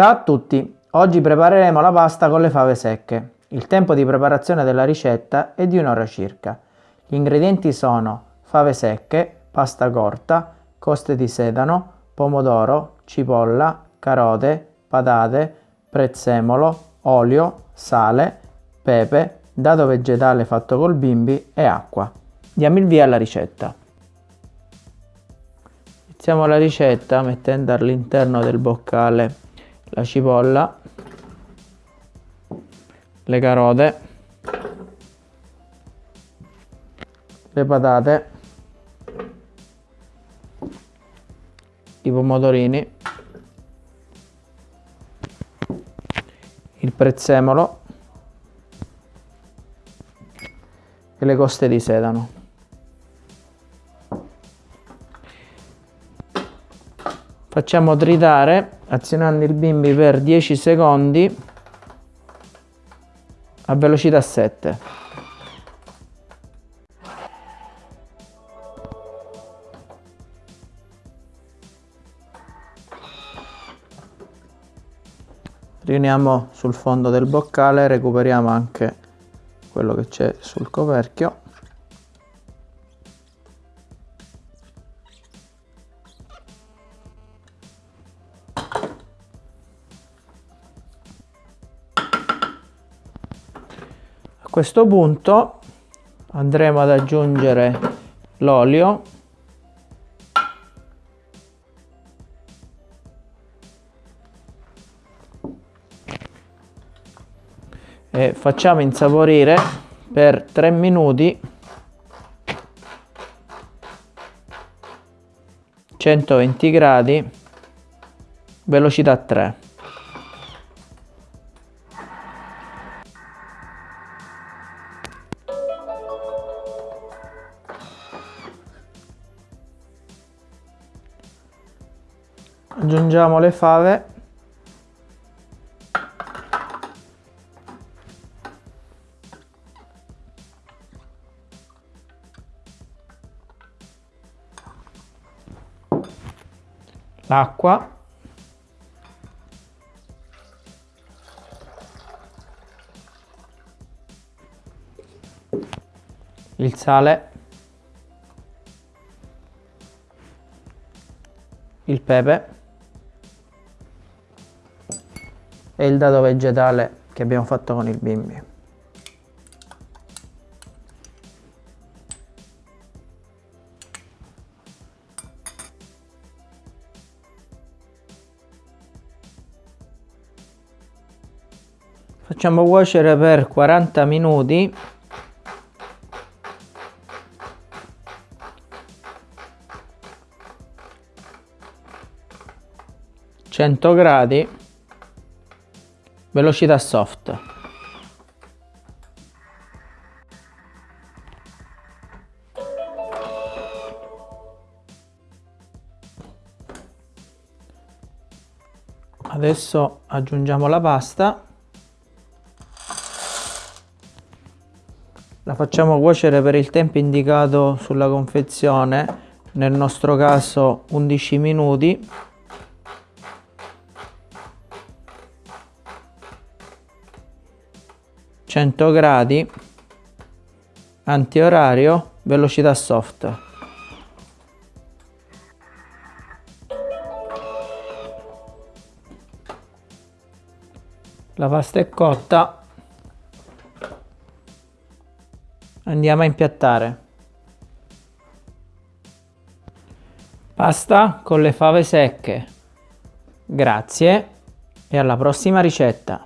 Ciao a tutti! Oggi prepareremo la pasta con le fave secche. Il tempo di preparazione della ricetta è di un'ora circa. Gli ingredienti sono fave secche, pasta corta, coste di sedano, pomodoro, cipolla, carote, patate, prezzemolo, olio, sale, pepe, dado vegetale fatto col bimbi e acqua. Diamo il via alla ricetta. Iniziamo la ricetta mettendo all'interno del boccale la cipolla, le carote, le patate, i pomodorini, il prezzemolo. E le coste di sedano. Facciamo tritare azionando il bimbi per 10 secondi a velocità 7. Riuniamo sul fondo del boccale, recuperiamo anche quello che c'è sul coperchio. Questo punto andremo ad aggiungere l'olio. E facciamo insaporire per 3 minuti 120 gradi velocità 3 aggiungiamo le fave. L'acqua. Il sale. Il pepe e il dado vegetale che abbiamo fatto con il bimbi. Facciamo cuocere per 40 minuti gradi velocità soft. Adesso aggiungiamo la pasta. La facciamo cuocere per il tempo indicato sulla confezione nel nostro caso 11 minuti 100 gradi antiorario velocità soft. La pasta è cotta. Andiamo a impiattare. Pasta con le fave secche. Grazie e alla prossima ricetta